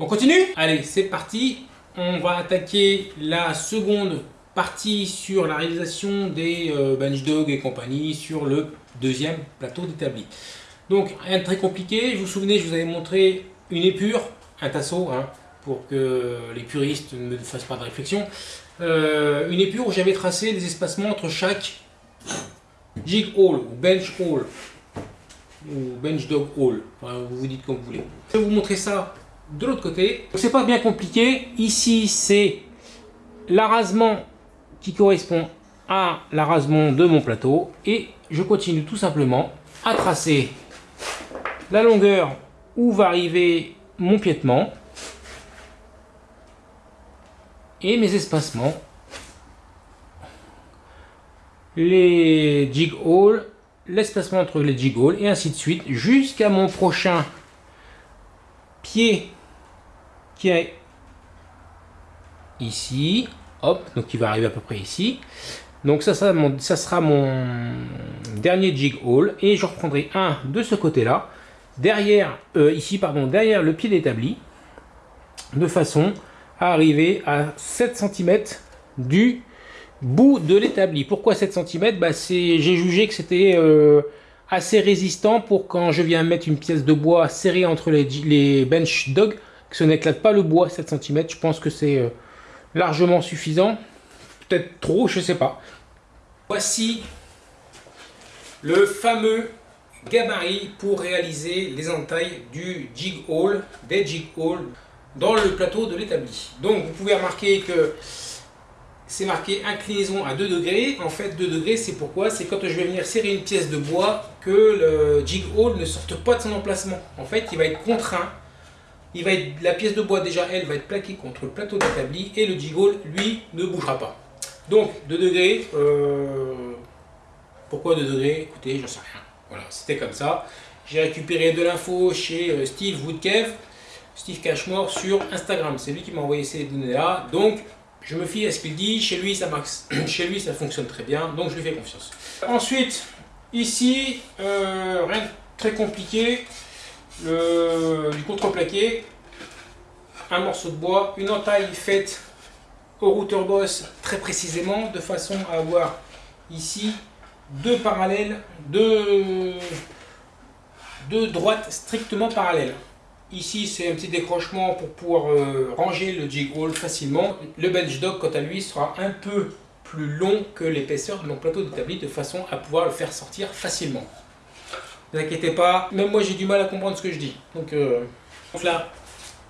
On continue? Allez, c'est parti. On va attaquer la seconde partie sur la réalisation des euh, bench dog et compagnie sur le deuxième plateau d'établi. Donc, rien de très compliqué. Vous vous souvenez, je vous avais montré une épure, un tasseau, hein, pour que les puristes ne fassent pas de réflexion. Euh, une épure où j'avais tracé les espacements entre chaque jig hole ou bench hole ou bench dog hole. vous vous dites comme vous voulez. Je vais vous montrer ça de l'autre côté. C'est pas bien compliqué. Ici, c'est l'arasement qui correspond à l'arasement de mon plateau. Et je continue tout simplement à tracer la longueur où va arriver mon piétement et mes espacements, les jig holes, l'espacement entre les jig holes et ainsi de suite jusqu'à mon prochain pied qui est ici, hop, donc il va arriver à peu près ici. Donc ça, ça, ça sera mon dernier jig hole et je reprendrai un de ce côté-là, derrière, euh, ici pardon, derrière le pied d'établi, de façon à arriver à 7 cm du bout de l'établi. Pourquoi 7 cm bah, J'ai jugé que c'était euh, assez résistant pour quand je viens mettre une pièce de bois serrée entre les, bench dog, que ce n'éclate pas le bois 7 cm. Je pense que c'est euh, largement suffisant. Peut-être trop, je sais pas. Voici le fameux gabarit pour réaliser les entailles du jig hole, des jig hole dans le plateau de l'établi. Donc vous pouvez remarquer que c'est marqué inclinaison à 2 degrés. En fait 2 degrés c'est pourquoi? C'est quand je vais venir serrer une pièce de bois que le jig hole ne sorte pas de son emplacement. En fait il va être contraint. Il va être, la pièce de bois déjà elle va être plaquée contre le plateau d'établi et le jig hole lui ne bougera pas. Donc 2 degrés. Euh, pourquoi 2 degrés? Écoutez j'en sais rien. Voilà c'était comme ça. J'ai récupéré de l'info chez euh, Steve Woodkev. Steve Cashmore sur Instagram. C'est lui qui m'a envoyé ces données-là. Donc, je me fie à ce qu'il dit. Chez lui, ça marche. Chez lui, ça fonctionne très bien. Donc, je lui fais confiance. Ensuite, ici, euh, rien de très compliqué. Du contreplaqué. Un morceau de bois. Une entaille faite au routeur boss très précisément. De façon à avoir ici deux parallèles. Deux, deux droites strictement parallèles. Ici, c'est un petit décrochement pour pouvoir euh, ranger le jig roll facilement. Le bench dog, quant à lui, sera un peu plus long que l'épaisseur de mon plateau d'établi de façon à pouvoir le faire sortir facilement. Ne vous inquiétez pas, même moi j'ai du mal à comprendre ce que je dis. Donc, euh, là,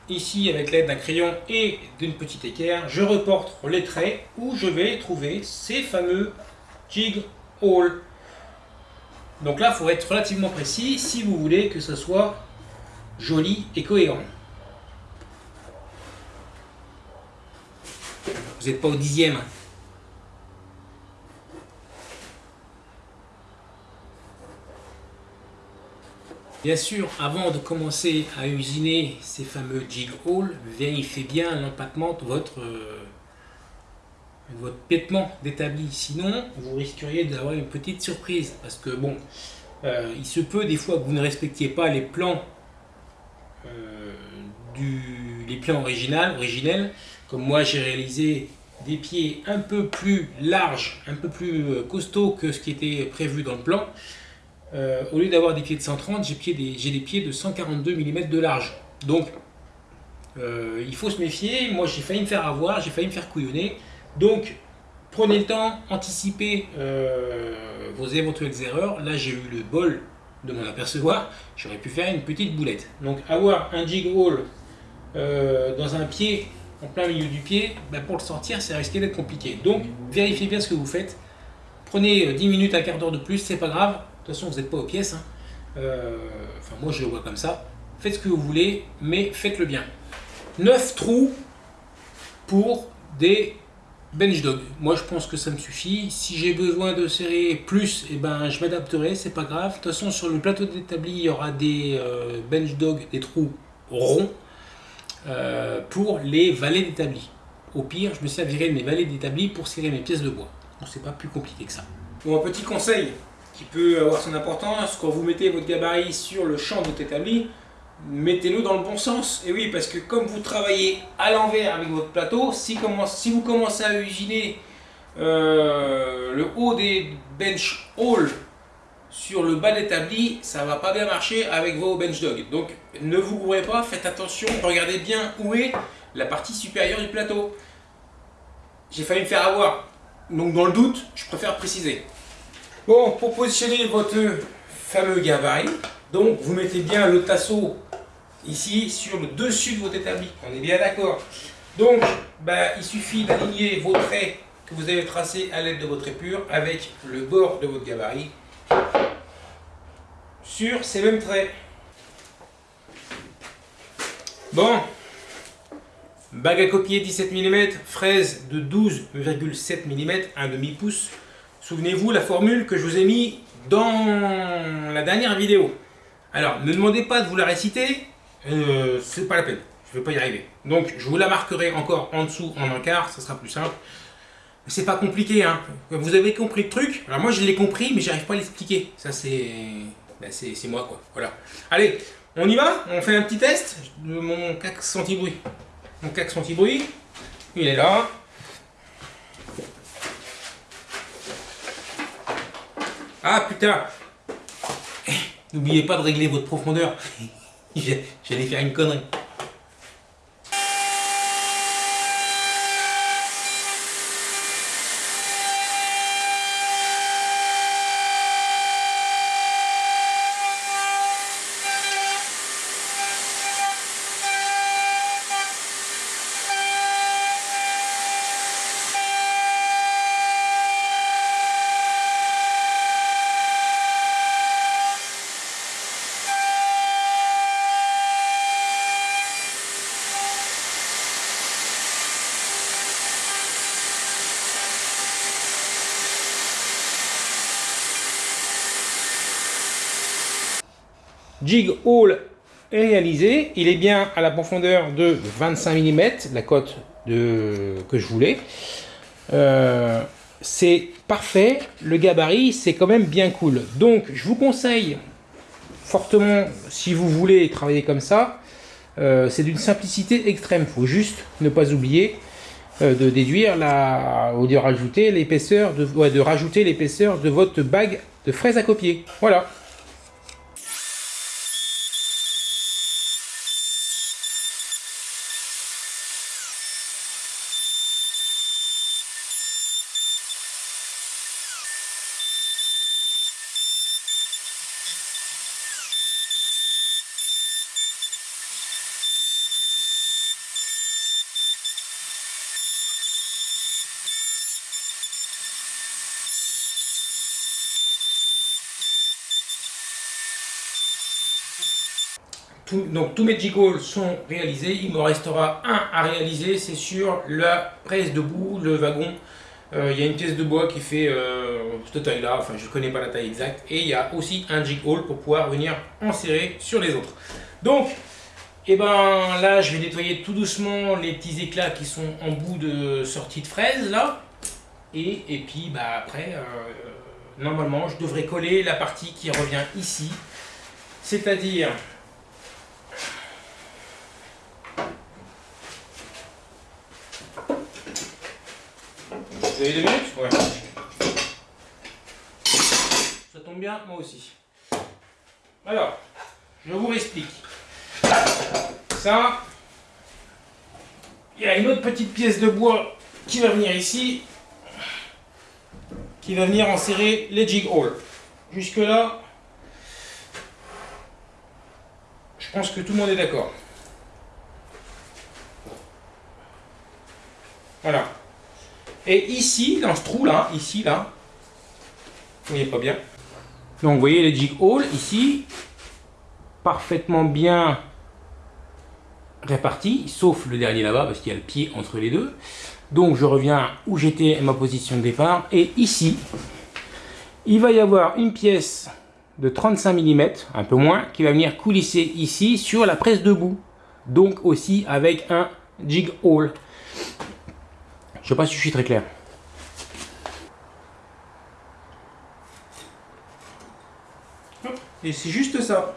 ici avec l'aide d'un crayon et d'une petite équerre, je reporte les traits où je vais trouver ces fameux jig holes. Donc là, il faut être relativement précis si vous voulez que ce soit joli et cohérent. Vous n'êtes pas au dixième. Bien sûr, avant de commencer à usiner ces fameux jig holes, vérifiez bien l'empattement de votre, euh, votre pétement d'établi. Sinon, vous risqueriez d'avoir une petite surprise. Parce que bon, euh, il se peut des fois que vous ne respectiez pas les plans euh, du, les plans original, originels. Comme moi, j'ai réalisé des pieds un peu plus larges, un peu plus costauds que ce qui était prévu dans le plan. Euh, au lieu d'avoir des pieds de 130, j'ai des, des, pieds de 142 mm de large. Donc, il faut se méfier. Moi, j'ai failli me faire avoir, j'ai failli me faire couillonner. Donc, prenez le temps, anticipez vos éventuelles erreurs. Là, j'ai eu le bol de m'en apercevoir, j'aurais pu faire une petite boulette. Donc avoir un jig euh, dans un pied, en plein milieu du pied, ben, pour le sortir, ça risquait d'être compliqué. Donc vérifiez bien ce que vous faites. Prenez 10 euh, minutes, un quart d'heure de plus, c'est pas grave. De toute façon, vous n'êtes pas aux pièces. Hein. Euh, enfin, moi, je le vois comme ça. Faites ce que vous voulez, mais faites-le bien. 9 trous pour des bench dog. Moi je pense que ça me suffit. Si j'ai besoin de serrer plus, eh ben, je m'adapterai, c'est pas grave. De toute façon sur le plateau d'établi, il y aura des euh, bench dog, des trous ronds euh, pour les valets d'établi. Au pire, je me servirai de mes valets d'établi pour serrer mes pièces de bois. Bon, c'est pas plus compliqué que ça. Bon, un petit conseil qui peut avoir son importance, quand vous mettez votre gabarit sur le champ de votre établi, mettez-le dans le bon sens. Et oui, parce que comme vous travaillez à l'envers avec votre plateau, si, si, vous commencez à usiner euh, le haut des bench hall sur le bas d'établi, ça va pas bien marcher avec vos bench dogs. Donc ne vous gourrez pas, faites attention, regardez bien où est la partie supérieure du plateau. J'ai failli me faire avoir. Donc dans le doute, je préfère préciser. Bon, pour positionner votre fameux gabarit, donc vous mettez bien le tasseau ici sur le dessus de votre établi. On est bien d'accord. Donc, bah, il suffit d'aligner vos traits que vous avez tracés à l'aide de votre épure avec le bord de votre gabarit sur ces mêmes traits. Bon, bague à copier 17 mm, fraise de 12,7 mm, un demi-pouce. Souvenez-vous la formule que je vous ai mis dans la dernière vidéo. Alors, ne demandez pas de vous la réciter, euh, c'est pas la peine, je ne vais pas y arriver. Donc, je vous la marquerai encore en dessous en un quart, ça sera plus simple. C'est pas compliqué, hein. Vous avez compris le truc? Alors moi, je l'ai compris, mais j'arrive pas à l'expliquer. Ça, c'est... Ben, c'est moi, quoi. Voilà. Allez, on y va? On fait un petit test de mon cax anti-bruit. Mon cax anti-bruit, il est là. Ah, putain N'oubliez pas de régler votre profondeur. J'allais faire une connerie. Jig Hole est réalisé. Il est bien à la profondeur de 25 mm, la cote que je voulais. Euh, c'est parfait. Le gabarit, c'est quand même bien cool. Donc, je vous conseille fortement, si vous voulez travailler comme ça, euh, c'est d'une simplicité extrême. Il faut juste ne pas oublier euh, de déduire la, ou de l'épaisseur de, de rajouter l'épaisseur de votre bague de fraises à copier. Voilà. Donc tous mes jiggles sont réalisés, il me restera un à réaliser, c'est sur la presse debout, le wagon. Euh, il y a une pièce de bois qui fait euh, cette taille là, enfin je ne connais pas la taille exacte, et il y a aussi un jig pour pouvoir venir enserrer sur les autres. Donc, et eh ben là je vais nettoyer tout doucement les petits éclats qui sont en bout de sortie de fraise là, et, et puis bah après, euh, normalement je devrais coller la partie qui revient ici, c'est-à-dire deux minutes Ouais. Ça tombe bien, moi aussi. Alors, je vous explique. Ça, il y a une autre petite pièce de bois qui va venir ici, qui va venir enserrer les jig holes. Jusque là, je pense que tout le monde est d'accord. Voilà. Et ici, dans ce trou-là, ici, là, vous voyez pas bien. Donc, vous voyez les jig holes ici, parfaitement bien répartis, sauf le dernier là-bas, parce qu'il y a le pied entre les deux. Donc, je reviens où j'étais ma position de départ. Et ici, il va y avoir une pièce de 35 mm, un peu moins, qui va venir coulisser ici sur la presse debout. Donc aussi avec un jig hole. Je sais pas si je suis très clair. Et c'est juste ça.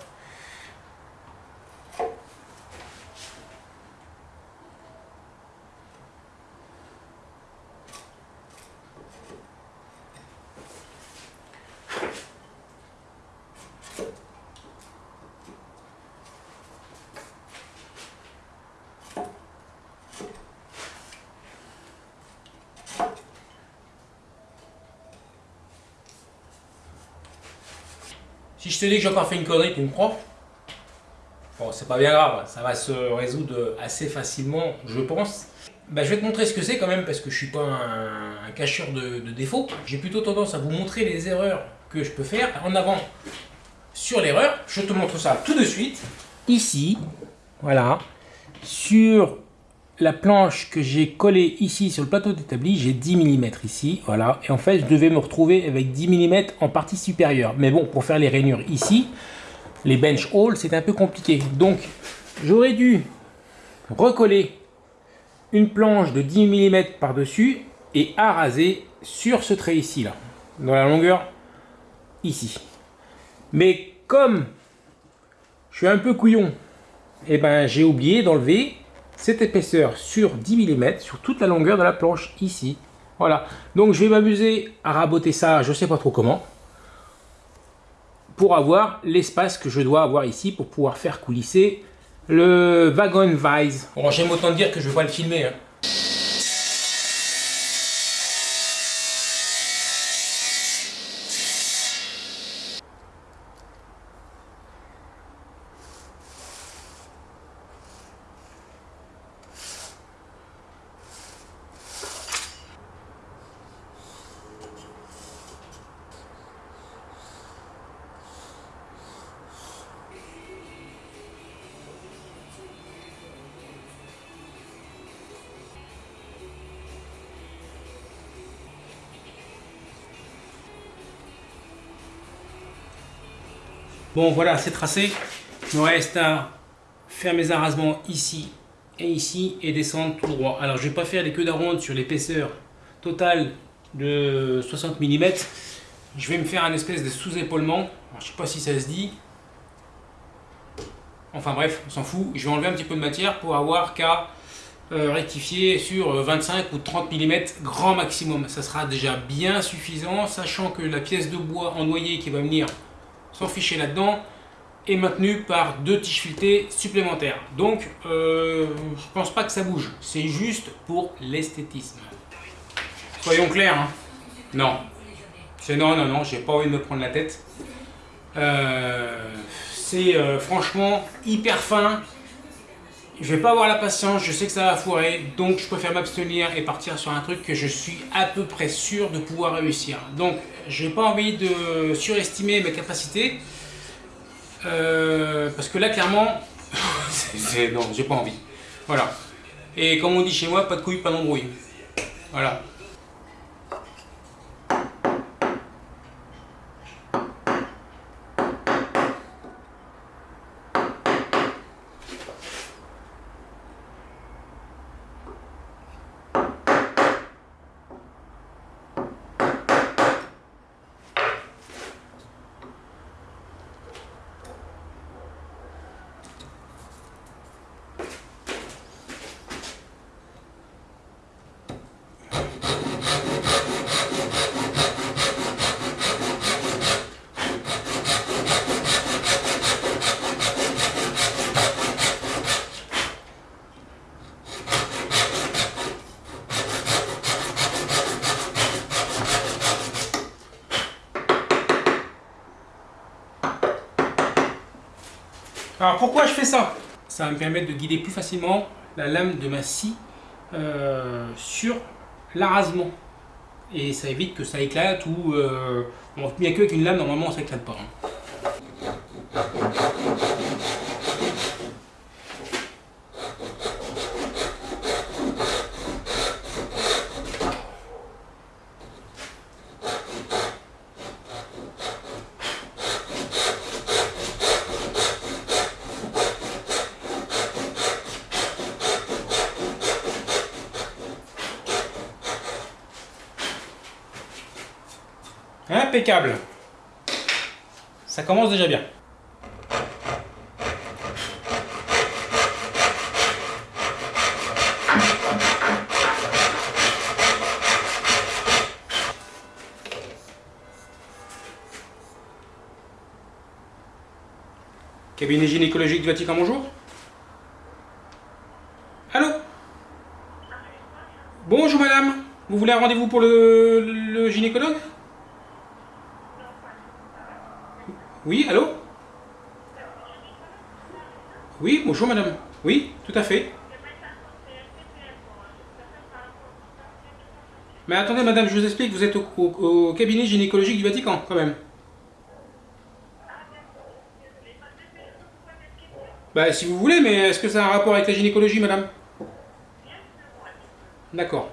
Si je te dis que j'ai encore fait une connerie, tu me crois Bon, c'est pas bien grave, ça va se résoudre assez facilement, je pense. Bah, je vais te montrer ce que c'est quand même, parce que je suis pas un, cacheur de, de défauts. J'ai plutôt tendance à vous montrer les erreurs que je peux faire en avant sur l'erreur. Je te montre ça tout de suite. Ici, voilà, sur la planche que j'ai collée ici sur le plateau d'établi, j'ai 10 mm ici, voilà. Et en fait, je devais me retrouver avec 10 mm en partie supérieure. Mais bon, pour faire les rainures ici, les bench holes, c'est un peu compliqué. Donc, j'aurais dû recoller une planche de 10 mm par-dessus et araser sur ce trait ici, là, dans la longueur ici. Mais comme je suis un peu couillon, eh ben, j'ai oublié d'enlever cette épaisseur sur 10 mm sur toute la longueur de la planche ici. Voilà. Donc je vais m'amuser à raboter ça, je sais pas trop comment, pour avoir l'espace que je dois avoir ici pour pouvoir faire coulisser le wagon vise. Bon, j'aime autant dire que je vais le filmer. Hein. Bon voilà, c'est tracé. Il me reste à faire mes arrasements ici et ici et descendre tout droit. Alors je vais pas faire les queues d'aronde sur l'épaisseur totale de 60 mm. Je vais me faire un espèce de sous-épaulement. Je sais pas si ça se dit. Enfin bref, on s'en fout. Je vais enlever un petit peu de matière pour avoir qu'à euh, rectifier sur 25 euh, ou 30 mm grand maximum. Ça sera déjà bien suffisant, sachant que la pièce de bois en noyer qui va venir son fichier là-dedans est maintenu par deux tiges filetées supplémentaires. Donc, euh, je pense pas que ça bouge. C'est juste pour l'esthétisme. Soyons clairs. Hein. Non. C'est non, non, non. J'ai pas envie de me prendre la tête. Euh, c'est euh, franchement hyper fin. Je vais pas avoir la patience, je sais que ça va foirer, donc je préfère m'abstenir et partir sur un truc que je suis à peu près sûr de pouvoir réussir. Donc, je n'ai pas envie de surestimer mes capacités, euh, parce que là, clairement, non, j'ai pas envie. Voilà. Et comme on dit chez moi, pas de couilles, pas d'embrouille. Voilà. Alors pourquoi je fais ça? Ça va me permettre de guider plus facilement la lame de ma scie euh, sur l'arasement. Et ça évite que ça éclate ou... Euh, bien qu'avec une lame, normalement, ça éclate pas. Hein. Impeccable. Ça commence déjà bien. Cabinet gynécologique du Vatican, bonjour. Allô? Bonjour madame. Vous voulez un rendez-vous pour le gynécologue? Oui, allô? Oui, bonjour madame. Oui, tout à fait. Mais attendez madame, je vous explique, vous êtes au, cabinet gynécologique du Vatican quand même. Bah si vous voulez, mais est-ce que ça a un rapport avec la gynécologie madame? D'accord.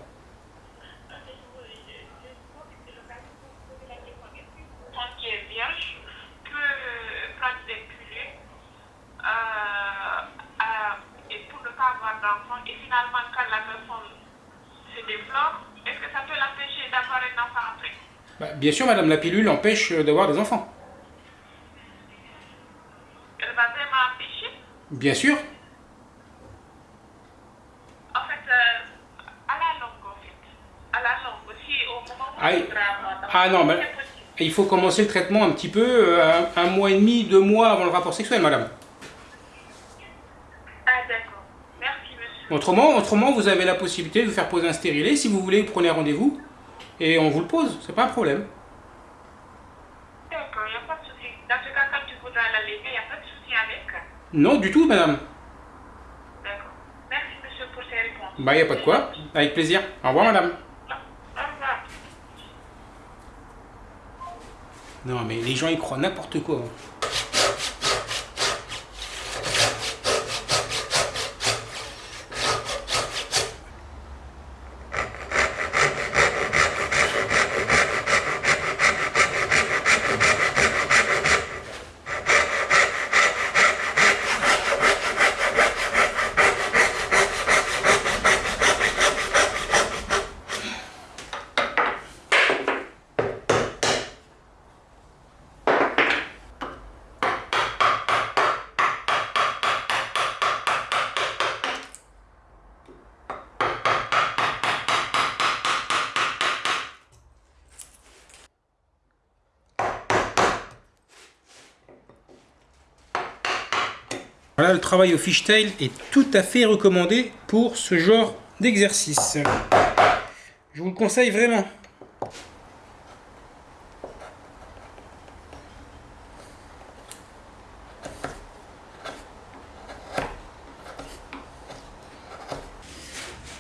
Quand qui est vierge peut prendre des pilules euh, euh, et pour ne pas avoir d'enfant. Et finalement, quand la personne se développe, est-ce que ça peut l'empêcher d'avoir un enfant après Bah, bien sûr madame, la pilule empêche d'avoir des enfants. Elle va vraiment empêcher Bien sûr. En fait, euh, à la longue, en fait. À la longue, si au moment où d'enfant, Ah non, mais- il faut commencer le traitement un petit peu euh, un, un mois et demi, deux mois avant le rapport sexuel madame. Ah, d'accord. Merci, monsieur. Autrement, autrement, vous avez la possibilité de vous faire poser un stérilet. Si vous voulez, vous prenez rendez-vous et on vous le pose. C'est pas un problème. D'accord, il n'y a pas de souci. Dans ce cas, quand tu voudras la lever, il n'y a pas de souci avec. Non, du tout, madame. D'accord. Merci, monsieur, pour ces réponses. Bah, y a pas de quoi. Avec plaisir. Au revoir, madame. Au revoir. Non, mais les gens, ils croient n'importe quoi. Travail au fishtail est tout à fait recommandé pour ce genre d'exercice. Je vous le conseille vraiment.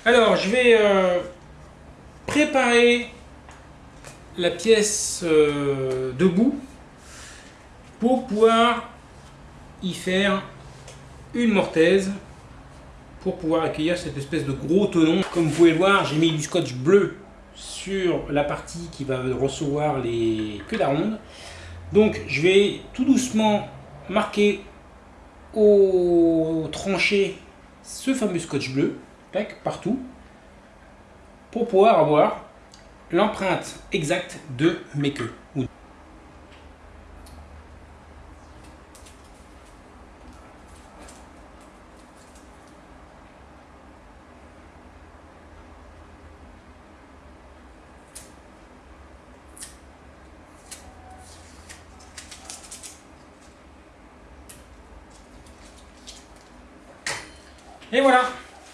Alors, je vais euh, préparer la pièce euh, debout pour pouvoir y faire une mortaise pour pouvoir accueillir cette espèce de gros tenon. Comme vous pouvez le voir, j'ai mis du scotch bleu sur la partie qui va recevoir les queues d'aronde. Donc je vais tout doucement marquer au tranché ce fameux scotch bleu, tac, partout, pour pouvoir avoir l'empreinte exacte de mes queues. Et voilà.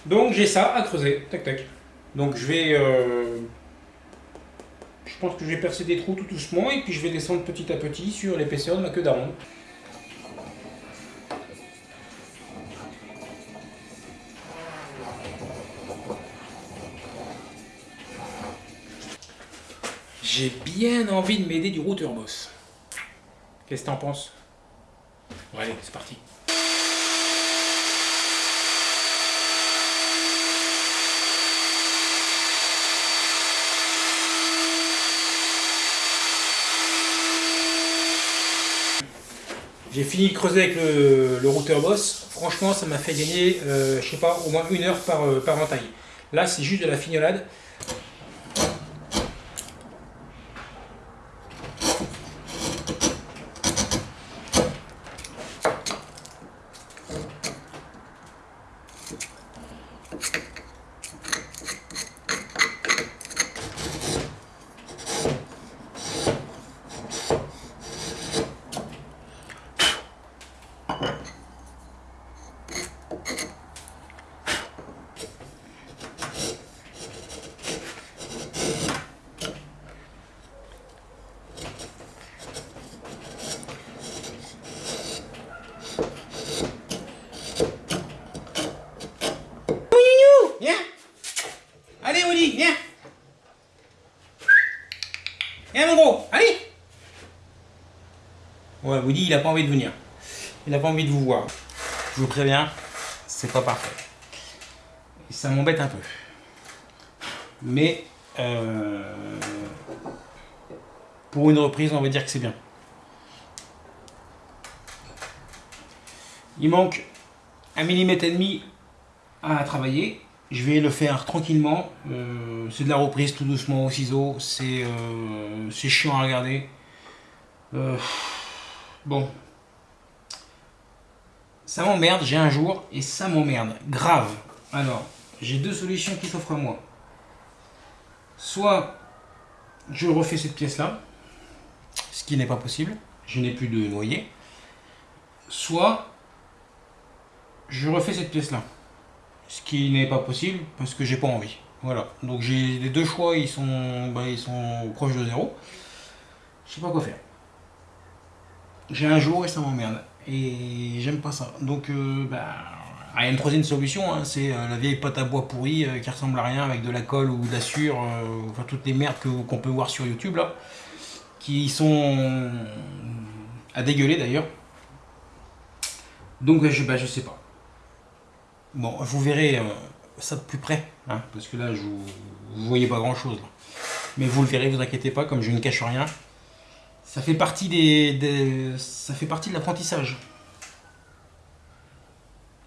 Donc j'ai ça à creuser. Tac tac. Donc je vais. euh, Je pense que je vais percer des trous tout doucement et puis je vais descendre petit à petit sur l'épaisseur de ma queue d'aronde. J'ai bien envie de m'aider du routeur boss. Qu'est-ce que t'en penses? Bon, allez, c'est parti. J'ai fini de creuser avec le, routeur boss. Franchement, ça m'a fait gagner, euh, je sais pas, au moins une heure par, euh, par entaille. Là, c'est juste de la fignolade. Dit, il n'a pas envie de venir. Il n'a pas envie de vous voir. Je vous préviens, c'est pas parfait. Ça m'embête un peu. Mais euh, pour une reprise, on va dire que c'est bien. Il manque un millimètre et demi à travailler. Je vais le faire tranquillement. Euh, c'est de la reprise tout doucement au ciseau. C'est euh, chiant à regarder. Bon. Ça m'emmerde, j'ai un jour et ça m'emmerde. Grave. Alors, j'ai deux solutions qui s'offrent à moi. Soit je refais cette pièce-là, ce qui n'est pas possible. Je n'ai plus de noyer. Soit je refais cette pièce-là. Ce qui n'est pas possible parce que j'ai pas envie. Voilà. Donc j'ai les deux choix, ils sont, bah, ils sont proches de zéro. Je sais pas quoi faire. J'ai un jour et ça m'emmerde. Et j'aime pas ça. Donc, euh, bah, il y a une troisième solution, hein, c'est euh, la vieille pâte à bois pourrie euh, qui ressemble à rien avec de la colle ou de la enfin toutes les merdes qu'on peut voir sur YouTube là, qui sont à dégueuler d'ailleurs. Donc je, bah, je sais pas. Bon, vous verrez ça de plus près, hein, parce que là je vous voyez pas grand chose. Mais vous le verrez, vous inquiétez pas, comme je ne cache rien. Ça fait partie des, ça fait partie de l'apprentissage.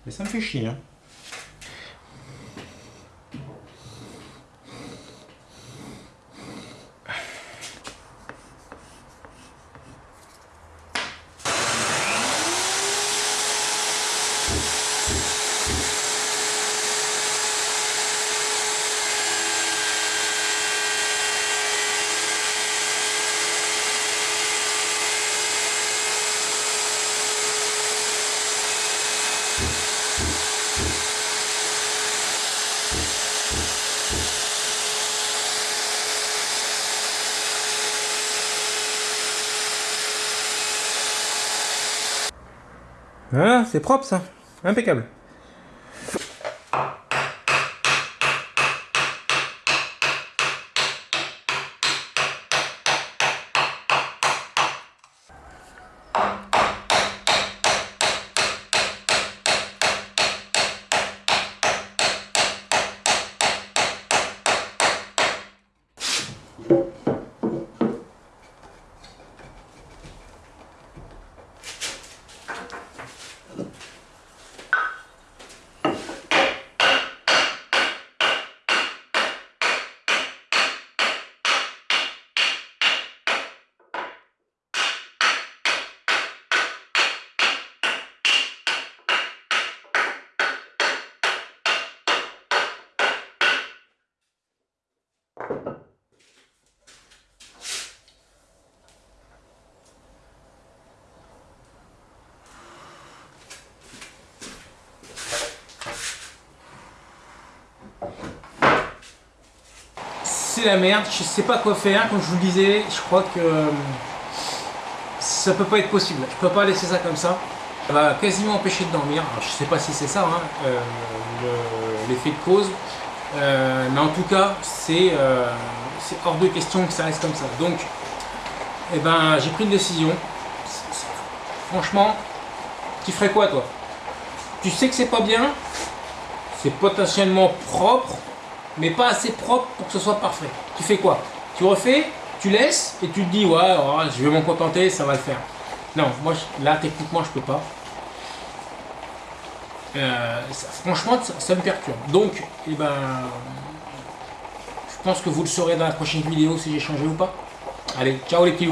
Mais ça me fait chier. Hein. Ah, c'est propre ça. Impeccable. c'est la merde, je sais pas quoi faire, comme je vous le disais, je crois que euh, ça peut pas être possible, je peux pas laisser ça comme ça. Quasiment empêcher de dormir, je sais pas si c'est ça, hein, euh, l'effet de cause, euh, mais en tout cas, c'est hors de question que ça reste comme ça. Donc, eh ben, j'ai pris une décision. Franchement, tu ferais quoi toi? Tu sais que c'est pas bien, c'est potentiellement propre, mais pas assez propre pour que ce soit parfait. Tu fais quoi? Tu refais, tu laisses et tu te dis ouais, oh, je vais m'en contenter, ça va le faire. Non, moi là techniquement je peux pas. Euh, franchement ça, me perturbe. Donc, eh ben, je pense que vous le saurez dans la prochaine vidéo si j'ai changé ou pas. Allez, ciao les petits